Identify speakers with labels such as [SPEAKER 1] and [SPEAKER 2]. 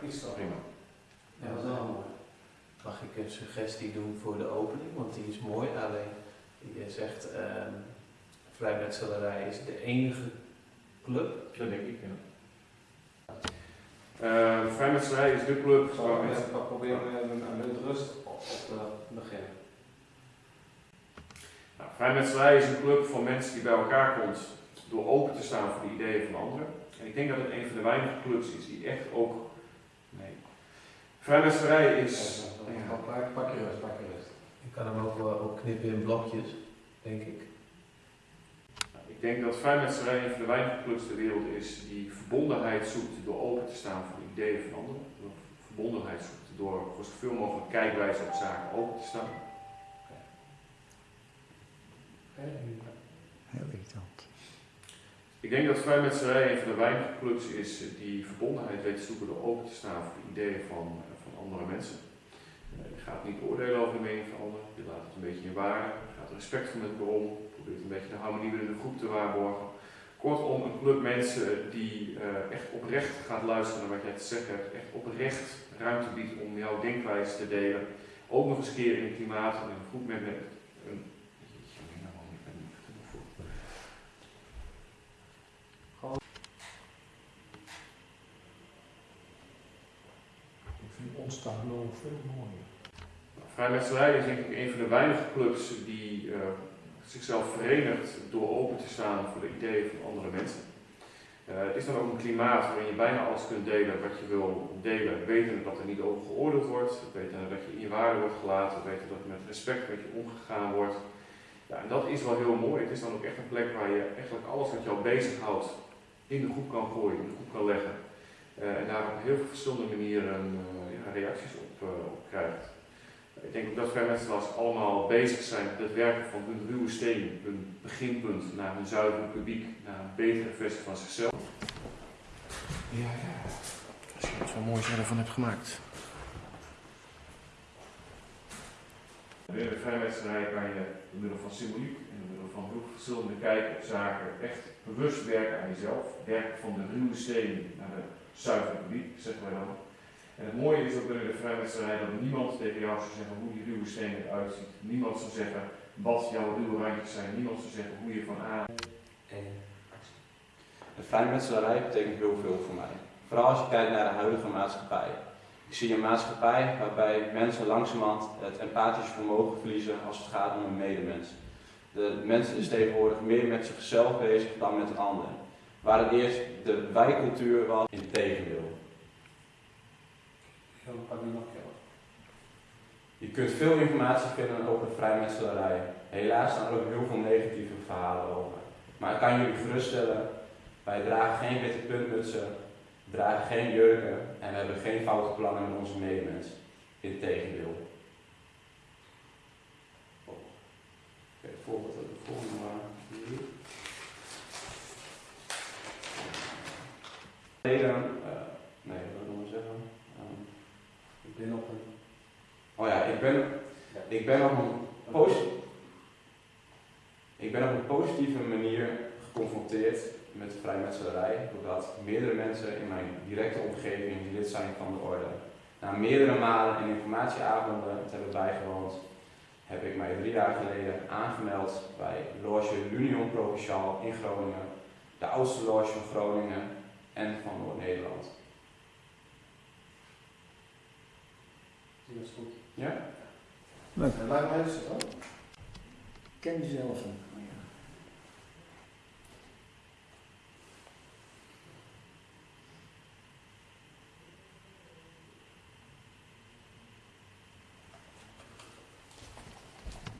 [SPEAKER 1] is toch
[SPEAKER 2] prima.
[SPEAKER 1] Ja, dat is wel mooi.
[SPEAKER 3] Mag ik een suggestie doen voor de opening? Want die is mooi. Alleen, je zegt, ehm vrijmetselarij is de enige club.
[SPEAKER 2] Dat denk ik, ja. Uh, vrijmetselarij is de club
[SPEAKER 1] Zal
[SPEAKER 2] waar
[SPEAKER 1] ik
[SPEAKER 2] mensen...
[SPEAKER 1] even proberen met een, een rust op te beginnen?
[SPEAKER 2] Nou, vrijmetselarij is een club van mensen die bij elkaar komt door open te staan voor de ideeën van anderen. En ik denk dat het een van de weinige clubs is die echt ook... Nee. Vrijmetselarij is...
[SPEAKER 1] Ja, pak, pak je rust, pak je rust.
[SPEAKER 3] Je kan hem ook wel opknippen in blokjes, denk ik.
[SPEAKER 2] Ik denk dat vrijmetselarij een van de weinige clubs ter wereld is die verbondenheid zoekt door open te staan voor de ideeën van anderen. Door verbondenheid zoekt door voor zoveel mogelijk kijkwijze op zaken open te staan.
[SPEAKER 4] Heel irritant.
[SPEAKER 2] Ik denk dat vrijmetselarij een van de weinige clubs is die verbondenheid weet te zoeken door open te staan voor de ideeën van, van andere mensen. Eh, Je gaat niet oordelen over de mening van anderen, je laat het een beetje in waarde, je gaat respectvol met elkaar om, probeert een beetje de harmonie binnen de groep te waarborgen. Kortom, een club mensen die eh, echt oprecht gaat luisteren naar wat jij te zeggen hebt, echt oprecht ruimte biedt om jouw denkwijze te delen. Ook nog eens een keer in klimaat en een groep met een. Jeetje, nou, ik ben niet genoeg voor.
[SPEAKER 4] Nog veel mooier.
[SPEAKER 2] Vrijmetselarij is denk ik een van de weinige clubs die eh, zichzelf verenigt door open te staan voor de ideeën van andere mensen. Eh, het is dan ook een klimaat waarin je bijna alles kunt delen wat je wil delen, wetende dat er niet over geoordeeld wordt, wetende dat je in je waarde wordt gelaten, wetende dat met respect met je omgegaan wordt. Ja, en dat is wel heel mooi. Het is dan ook echt een plek waar je eigenlijk alles wat jou bezighoudt in de groep kan gooien, in de groep kan leggen. Eh, en daar op heel veel verschillende manieren reacties op, eh, op krijgt. Ik denk ook dat vrijmetselaars allemaal bezig zijn met het werken van hun ruwe steen, hun beginpunt naar een zuiver publiek, naar een betere versie van zichzelf. Ja, ja. Als je wat zo moois ervan hebt gemaakt. Binnen de vrijmetselarij kan je door middel van symboliek en door middel van heel verschillende kijken op zaken echt bewust werken aan jezelf. Werken van de ruwe steen naar de zuivere publiek, zeggen wij dan. En het mooie is ook binnen de vrijmetselarij dat niemand tegen jou zou zeggen hoe die ruwe steen eruit ziet. Niemand zou zeggen wat jouw ruwe randjes zijn. Niemand zou zeggen hoe je van A
[SPEAKER 5] En de vrijmetselarij betekent heel veel voor mij. Vooral als je kijkt naar de huidige maatschappij. Ik zie een maatschappij waarbij mensen langzamerhand het empathische vermogen verliezen als het gaat om een medemens. De mensen is tegenwoordig meer met zichzelf bezig dan met een ander. Waar het eerst de wijcultuur was, in tegendeel.
[SPEAKER 1] Ik nog.
[SPEAKER 5] Je kunt veel informatie vinden over de vrijmetselarij. Helaas staan er ook heel veel negatieve verhalen over. Maar ik kan jullie geruststellen, wij dragen geen witte puntmutsen, dragen geen jurken en we hebben geen foute plannen met onze medemens. Integendeel. Oh. Oké, voorbeeld de volgende maar hier. Reden, eh, nee, wat wil ik nog zeggen? Ehm,
[SPEAKER 1] Ik ben op een.
[SPEAKER 5] oh ja, ik ben, ik ben op een posi- ik ben op een positieve manier geconfronteerd met de vrijmetselarij, doordat meerdere mensen in mijn directe omgeving lid zijn van de orde. Na meerdere malen in informatieavonden te hebben bijgewoond, heb ik mij drie jaar geleden aangemeld bij Loge L'Union Provinciale in Groningen, de oudste loge van Groningen en van Noord-Nederland.
[SPEAKER 1] Dat is goed.
[SPEAKER 5] Ja?
[SPEAKER 1] En waar dan?
[SPEAKER 4] Ken jezelf.